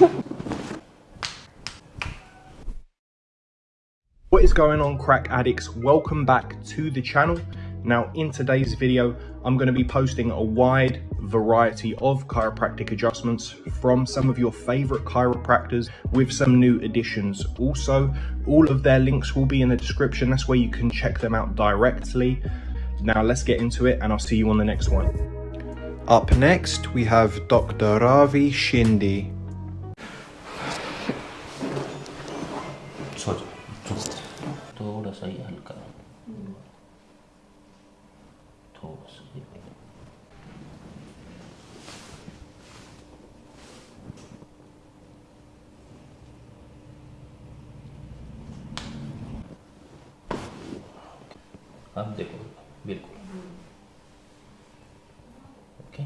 What is going on crack addicts? Welcome back to the channel. Now in today's video, I'm going to be posting a wide variety of chiropractic adjustments from some of your favorite chiropractors with some new additions. Also, all of their links will be in the description. That's where you can check them out directly. Now let's get into it and I'll see you on the next one. Up next, we have Dr. Ravi Shindi. थोड़ा सा ही हल्का थोड़ा सा ही अब देखो बिल्कुल okay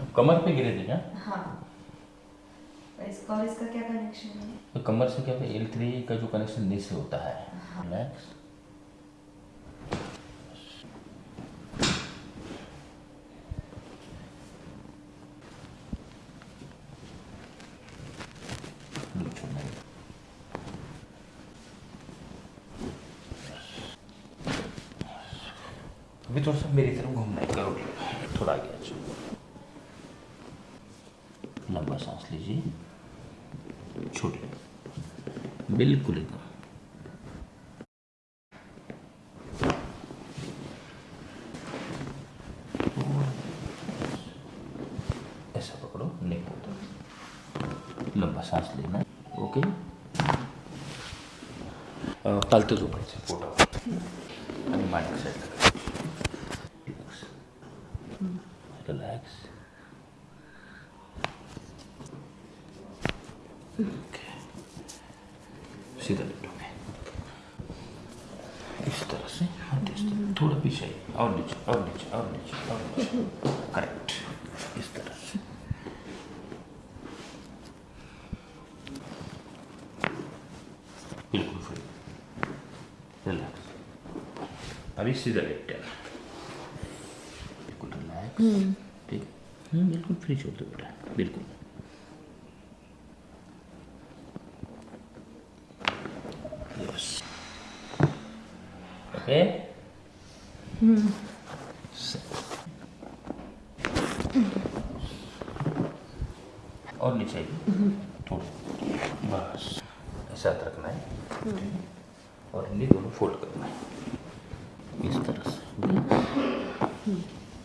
अब कमर पे गिरे थे क्या? हाँ। इसका और इसका क्या कनेक्शन है? तो कमर से क्या एल थ्री का जो कनेक्शन नीचे होता है। रिलैक्स अभी थोड़ा सा मेरी तरफ़ घूमना है करो थोड़ा आगे जाओ। लंबा सांस लीजिए। छोड़िए बिल्कुल एकदम। ऐसा पकड़ो नेक को लंबा सांस लेना। ओके। तालते तो साईडला रिलॅक्स रिलॅक्स ओके सीधा लेटोगे इस तरह से हाँ इस तरह थोड़ा पीछे और नीचे और नीचे और नीचे और नीचे करेक्ट इस तरह से बिल्कुल फ्री रिलैक्स अभी सीधा लेटे बिल्कुल रिलैक्स ठीक बिल्कुल फ्री छोड़ दो बेटा बिल्कुल यस ओके और नीचे बस। ऐसा हाथ रखना है। और इन्हें दोनों फोल्ड करना है। इस तरह से।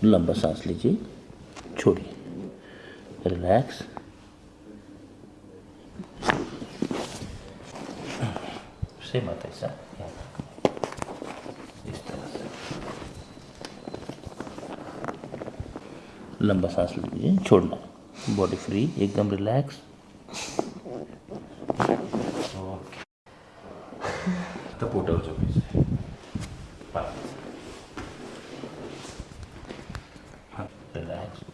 लंबा सांस लीजिए। छोड़िए। रिलैक्स। सेम आता है ऐसा यहाँ तक। इस तरह से लंबा सांस लीजिए छोड़ना। बॉडी फ्री एकदम रिलैक्स झोपायचं पाय. हाँ। रिलॅक्स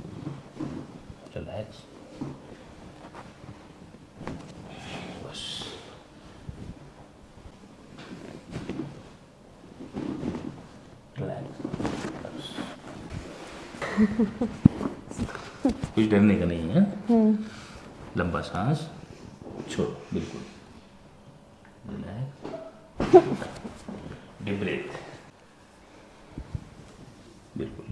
कुछ डरने का नहीं है। लंबा सांस छोड़ो बिल्कुल। डीप ब्रेथ बिल्कुल।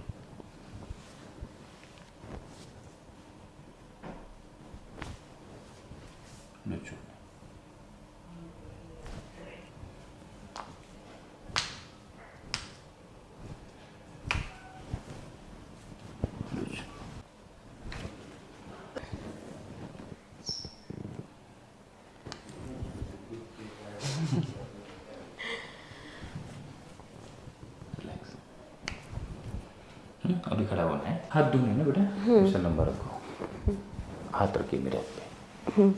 लो छोड़ो। अभी खड़ा होना है हाथ दूँगे ना बेटा। ऐसा लंबा रखो हाथ रखिए मेरे हाथ पे।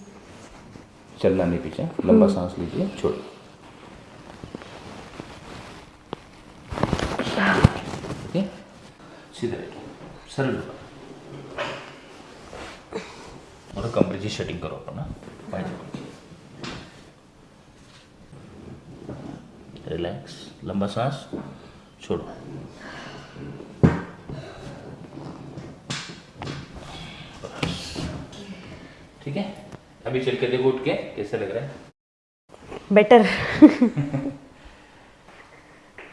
चलना नहीं पीछे। लंबा सांस लीजिए। छोड़िए सीधे रहिए सरळ बघा बरं कमरेची सेटिंग करू आपण ना पाहिजे रिलैक्स लंबा सांस छोड़ो। ठीक है? अभी चल के देखो उठ के कैसे लग रहा है? बेटर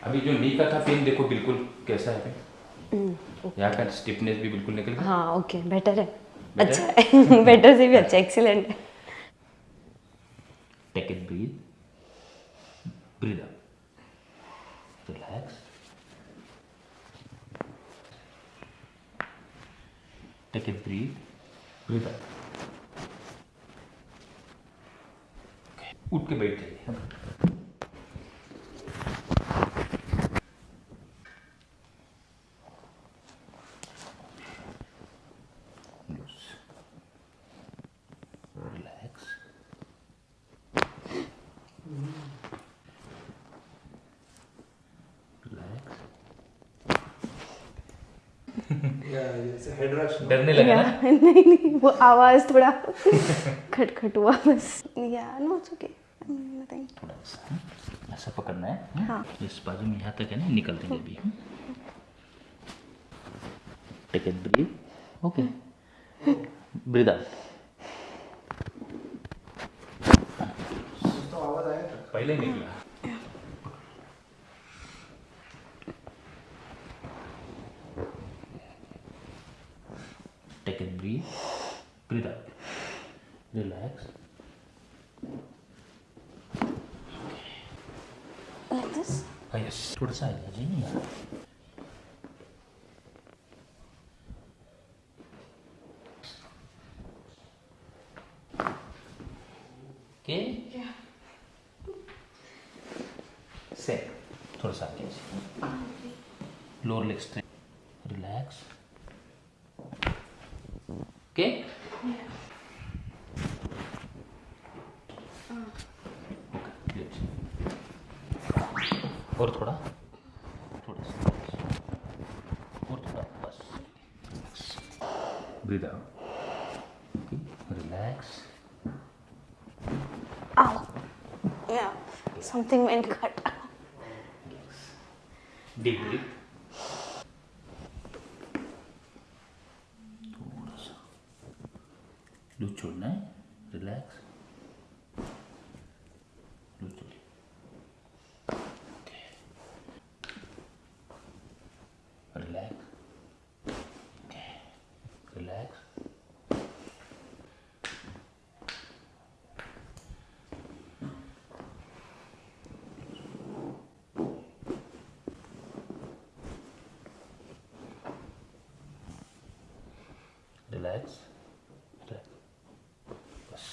अभी जो नी का था पेन देखो बिल्कुल कैसा है? यहाँ का स्टिफनेस भी बिल्कुल निकल गया। हाँ ओके बेटर है. Better? अच्छा है. बेटर से भी अच्छा एक्सीलेंट है. Take it, breathe. Breathe out. Relax. Take a breathe. Breathe out. Okay. उठ के बैठ जाइए Loose. Relax. Relax. डरने लगा ना? नहीं नहीं वो आवाज़ थोड़ा खटखट हुआ बस। या नो इट्स ओके थोड़ा सा हम्म? ऐसा पकड़ना है हम्म? हाँ। इस बाजू में यहाँ तक है ना निकल देंगे अभी take it breathe okay breathe out पहले निकला take it breathe breathe out relax like this हाँ यस थोड़ा सा आ जाइए यहाँ ओके से थोड़ा सा आगे lower leg straight relax okay okay और थोड़ा थोड़ा सा और थोड़ा बस breathe out okay relax ow yeah something went cut. Deep breath थोड़ा सा लूज छोड़ना है रिलैक्स लूज छोड़िए रिलैक्स रिलैक्स रिलैक्स बस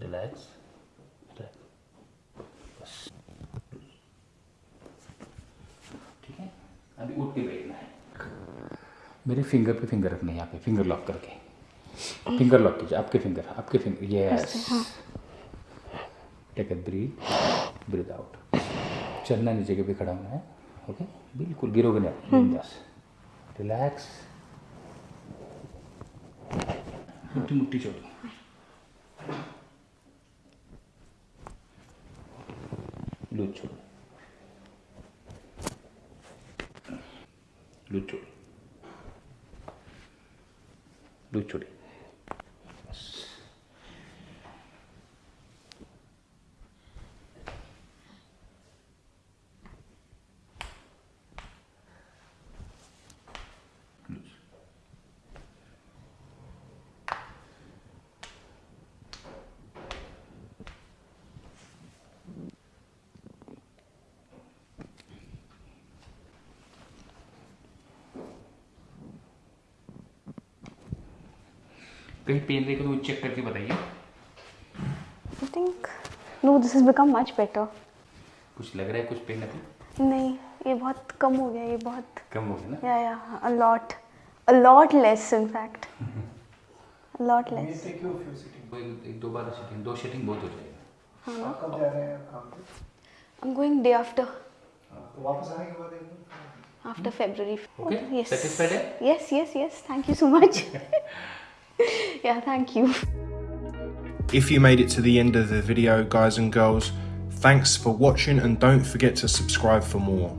रिलैक्स बस ठीक है अभी उठ के बैठना है। मेरे फिंगर पे फिंगर रखना है यहाँ पे फिंगर लॉक करके। फिंगर लॉक कीजिए आपके फिंगर आपके finger yes take a breath breathe out चलना नहीं जगह पे खड़ा होना है। ओके बिल्कुल गिरोगे नहीं बिंदास। रिलैक्स मुट्ठी मुट्ठी छोड़ो। लूज छोड़ो। लूज छोड़ो। लूज छोड़िए बस कहीं पेन देखे तो चेक करके बताइए I think no this has become much better कुछ लग रहा है कुछ पेन अभी नहीं ये बहुत कम हो गया ये बहुत कम हो गया ना या या a lot a lot less in fact a lot less वो एक, एक दो बार सेटिंग दो सेटिंग बहुत हो जाएगा I'm going day after तो वापस आने के बाद एक after February. Okay? Yes. Satisfied, eh? Yes, yes, yes. Thank you so much. yeah, thank you. If you made it to the end of the video, guys and girls, thanks for watching and don't forget to subscribe for more.